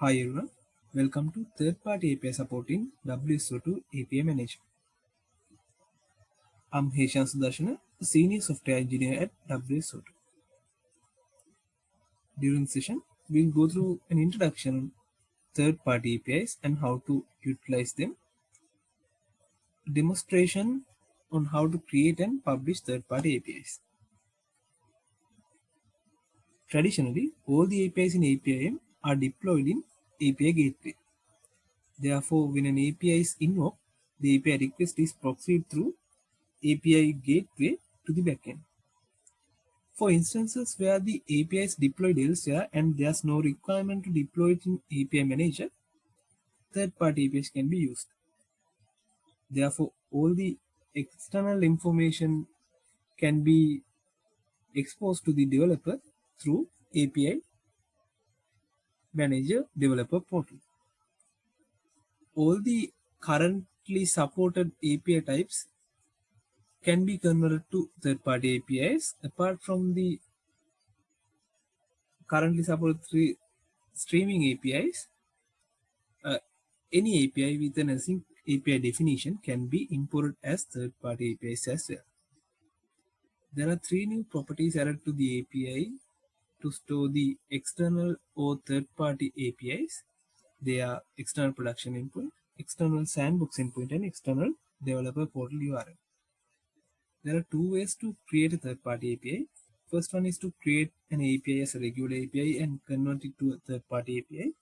Hi everyone, welcome to third-party API support in WSO2 API Manager. I'm Heshan Sudarshana, Senior Software Engineer at WSO2. During the session, we'll go through an introduction on third-party APIs and how to utilize them, demonstration on how to create and publish third-party APIs. Traditionally, all the APIs in APIM are deployed in API gateway. Therefore, when an API is invoked, the API request is proxied through API gateway to the backend. For instances where the API is deployed elsewhere and there's no requirement to deploy it in API manager, third-party APIs can be used. Therefore, all the external information can be exposed to the developer through API Manager Developer Portal. All the currently supported API types can be converted to third-party APIs apart from the currently supported three streaming APIs. Uh, any API with an async API definition can be imported as third-party APIs as well. There are three new properties added to the API to store the external or third-party APIs. They are external production endpoint, external sandbox endpoint, and external developer portal URL. There are two ways to create a third-party API. First one is to create an API as a regular API and convert it to a third-party API.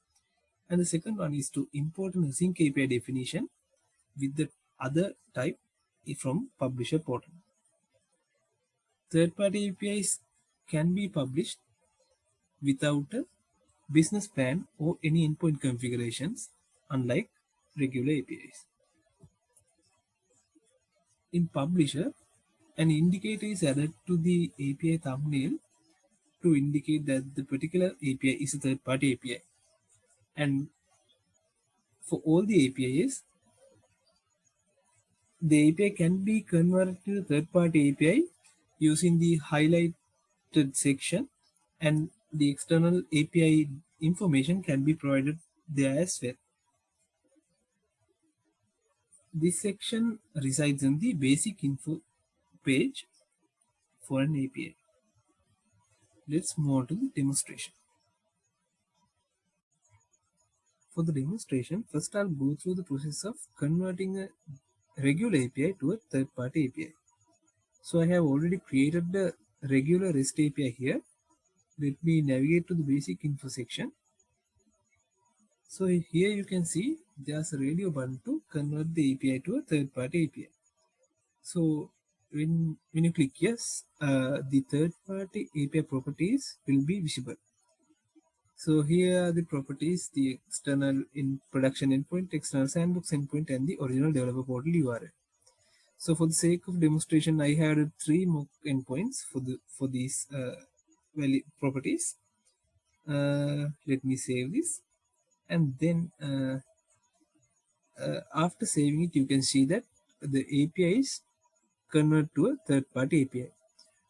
And the second one is to import an async API definition with the other type from publisher portal. Third-party APIs can be published without a business plan or any endpoint configurations, unlike regular APIs. In Publisher, an indicator is added to the API thumbnail to indicate that the particular API is a third-party API. And for all the APIs, the API can be converted to a third-party API using the highlighted section and the external API information can be provided there as well. This section resides in the basic info page for an API. Let's move on to the demonstration. For the demonstration, first I'll go through the process of converting a regular API to a third-party API. So I have already created the regular REST API here let me navigate to the basic info section. So here you can see there's a radio button to convert the API to a third-party API so when when you click yes uh, the third-party API properties will be visible. So here are the properties the external in production endpoint external sandbox endpoint and the original developer portal URL so for the sake of demonstration I had three mock endpoints for the for these uh, value properties. Uh, let me save this. And then uh, uh, after saving it you can see that the API is convert to a third-party API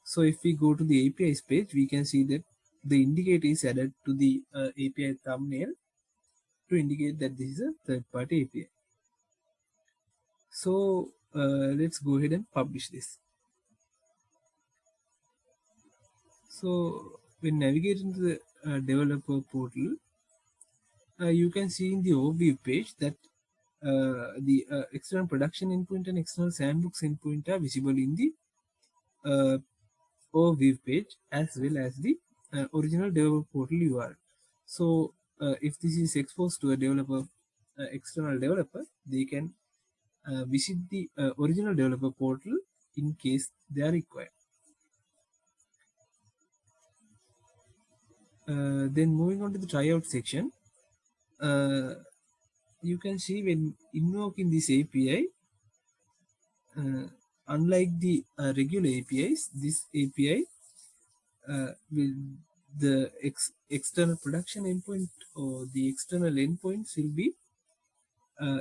so if we go to the APIs page we can see that the indicator is added to the uh, API thumbnail to indicate that this is a third-party API so uh, let's go ahead and publish this So when navigating to the uh, developer portal, uh, you can see in the overview page that uh, the uh, external production endpoint and external sandbox endpoint are visible in the uh, overview page as well as the uh, original developer portal URL. So if this is exposed to a developer, external developer, they can visit the original developer portal in case they are required. Uh, then moving on to the tryout section, uh, you can see when invoking this API, uh, unlike the uh, regular APIs, this API uh, will the ex external production endpoint or the external endpoints will be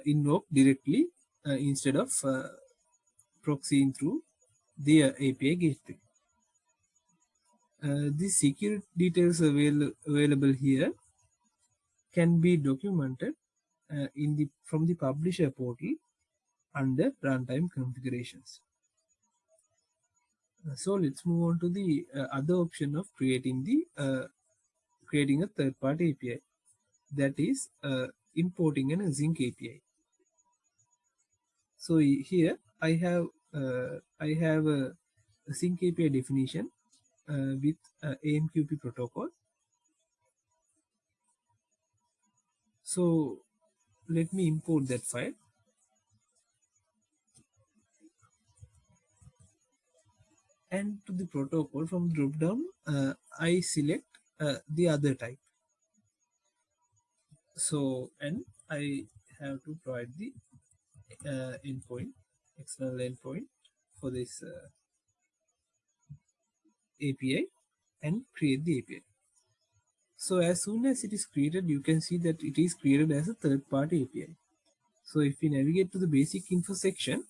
invoked directly instead of proxying through the API gateway. Uh, the security details avail available here can be documented uh, in the from the publisher portal under runtime configurations. Uh, so let's move on to the uh, other option of creating the uh, creating a third-party API that is uh, importing an async API. So here I have I have a, async API definition with AMQP protocol. So let me import that file. And to the protocol from drop down, uh, I select uh, the other type. So, and I have to provide the uh, endpoint, external endpoint for this uh, API and create the API. So as soon as it is created, you can see that it is created as a third-party API. So if we navigate to the basic info section,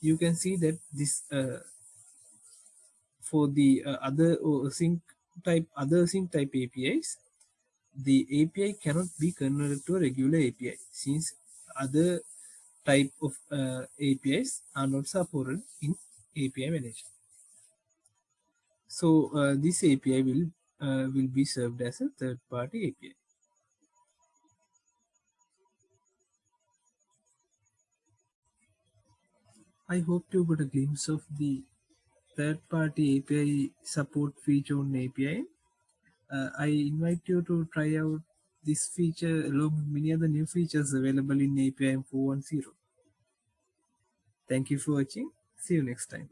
you can see that this uh, for the uh, other uh, sync type other sync type APIs, the API cannot be converted to a regular API since other type of uh, APIs are not supported in API manager. So uh, this API will uh, will be served as a third-party API. I hope you got a glimpse of the third-party API support feature on API. Uh, I invite you to try out this feature along with many other new features available in API 410. Thank you for watching. See you next time.